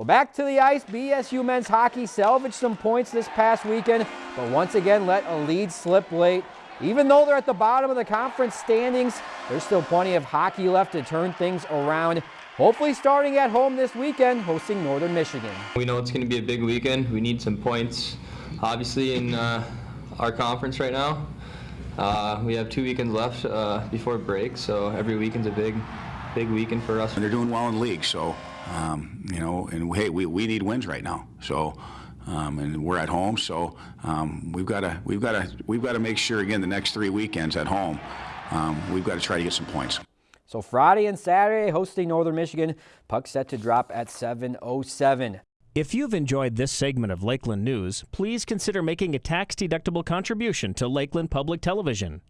Well, back to the ice, BSU men's hockey salvaged some points this past weekend, but once again let a lead slip late. Even though they're at the bottom of the conference standings, there's still plenty of hockey left to turn things around. Hopefully starting at home this weekend, hosting Northern Michigan. We know it's going to be a big weekend. We need some points, obviously, in uh, our conference right now. Uh, we have two weekends left uh, before break, so every weekend's a big, big weekend for us. And they're doing well in league, so, um, you know, and hey, we, we need wins right now. So, um, and we're at home, so um, we've got to we've got to we've got to make sure again the next three weekends at home, um, we've got to try to get some points. So Friday and Saturday hosting Northern Michigan. Puck set to drop at 7:07. If you've enjoyed this segment of Lakeland News, please consider making a tax-deductible contribution to Lakeland Public Television.